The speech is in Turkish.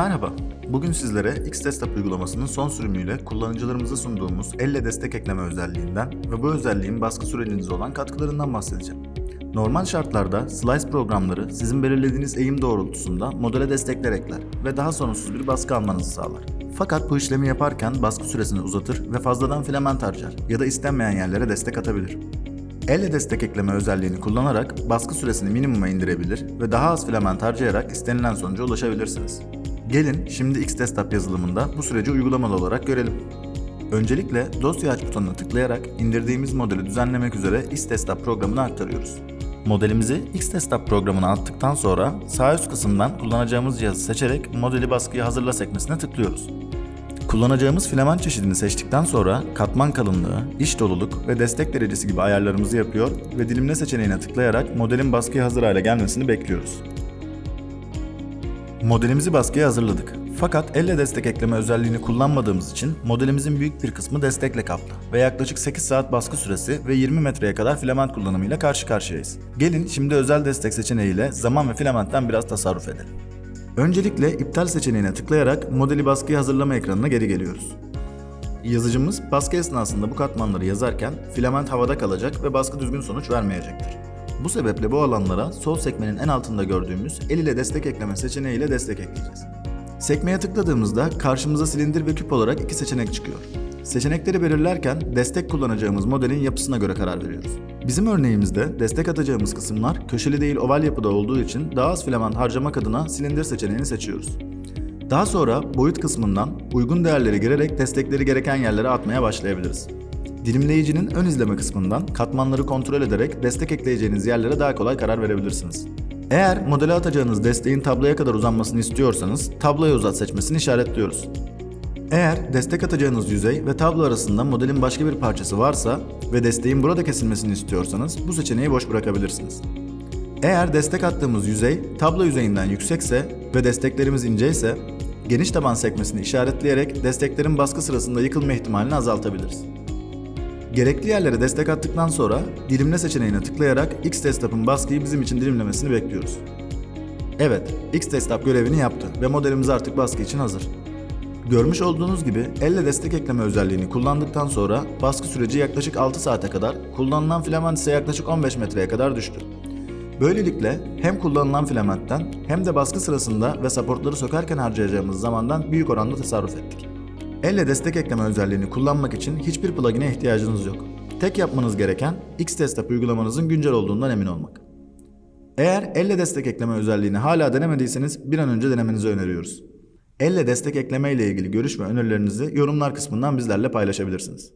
Merhaba, bugün sizlere Xdesktop uygulamasının son sürümüyle kullanıcılarımıza sunduğumuz elle destek ekleme özelliğinden ve bu özelliğin baskı sürecinize olan katkılarından bahsedeceğim. Normal şartlarda Slice programları sizin belirlediğiniz eğim doğrultusunda modele destekler ekler ve daha sorunsuz bir baskı almanızı sağlar. Fakat bu işlemi yaparken baskı süresini uzatır ve fazladan filament harcar ya da istenmeyen yerlere destek atabilir. Elle destek ekleme özelliğini kullanarak baskı süresini minimuma indirebilir ve daha az filament harcayarak istenilen sonuca ulaşabilirsiniz. Gelin şimdi Xdesktop yazılımında bu süreci uygulamalı olarak görelim. Öncelikle dosya aç butonuna tıklayarak indirdiğimiz modeli düzenlemek üzere Xdesktop programına aktarıyoruz. Modelimizi Xdesktop programına attıktan sonra sağ üst kısımdan kullanacağımız cihazı seçerek modeli baskıya hazırla sekmesine tıklıyoruz. Kullanacağımız filament çeşidini seçtikten sonra katman kalınlığı, iç doluluk ve destek derecesi gibi ayarlarımızı yapıyor ve dilimle seçeneğine tıklayarak modelin baskıya hazır hale gelmesini bekliyoruz. Modelimizi baskıya hazırladık. Fakat elle destek ekleme özelliğini kullanmadığımız için modelimizin büyük bir kısmı destekle kaplı ve yaklaşık 8 saat baskı süresi ve 20 metreye kadar filament kullanımıyla karşı karşıyayız. Gelin şimdi özel destek seçeneğiyle zaman ve filamentten biraz tasarruf edelim. Öncelikle iptal seçeneğine tıklayarak modeli baskıya hazırlama ekranına geri geliyoruz. Yazıcımız baskı esnasında bu katmanları yazarken filament havada kalacak ve baskı düzgün sonuç vermeyecektir. Bu sebeple bu alanlara sol sekmenin en altında gördüğümüz el ile destek ekleme seçeneğiyle destek ekleyeceğiz. Sekmeye tıkladığımızda karşımıza silindir ve küp olarak iki seçenek çıkıyor. Seçenekleri belirlerken destek kullanacağımız modelin yapısına göre karar veriyoruz. Bizim örneğimizde destek atacağımız kısımlar köşeli değil oval yapıda olduğu için daha az filament harcamak adına silindir seçeneğini seçiyoruz. Daha sonra boyut kısmından uygun değerleri girerek destekleri gereken yerlere atmaya başlayabiliriz. Dilimleyicinin ön izleme kısmından katmanları kontrol ederek destek ekleyeceğiniz yerlere daha kolay karar verebilirsiniz. Eğer modele atacağınız desteğin tabloya kadar uzanmasını istiyorsanız tabloya uzat seçmesini işaretliyoruz. Eğer destek atacağınız yüzey ve tablo arasında modelin başka bir parçası varsa ve desteğin burada kesilmesini istiyorsanız bu seçeneği boş bırakabilirsiniz. Eğer destek attığımız yüzey tablo yüzeyinden yüksekse ve desteklerimiz ince ise geniş taban sekmesini işaretleyerek desteklerin baskı sırasında yıkılma ihtimalini azaltabiliriz. Gerekli yerlere destek attıktan sonra dilimle seçeneğine tıklayarak Xdesktop'un baskıyı bizim için dilimlemesini bekliyoruz. Evet, Xdesktop görevini yaptı ve modelimiz artık baskı için hazır. Görmüş olduğunuz gibi elle destek ekleme özelliğini kullandıktan sonra baskı süreci yaklaşık 6 saate kadar, kullanılan filament ise yaklaşık 15 metreye kadar düştü. Böylelikle hem kullanılan filamentten hem de baskı sırasında ve supportları sökerken harcayacağımız zamandan büyük oranda tasarruf ettik. Elle destek ekleme özelliğini kullanmak için hiçbir plugin'e ihtiyacınız yok. Tek yapmanız gereken Xdesktop uygulamanızın güncel olduğundan emin olmak. Eğer elle destek ekleme özelliğini hala denemediyseniz bir an önce denemenizi öneriyoruz. Elle destek ekleme ile ilgili görüş ve önerilerinizi yorumlar kısmından bizlerle paylaşabilirsiniz.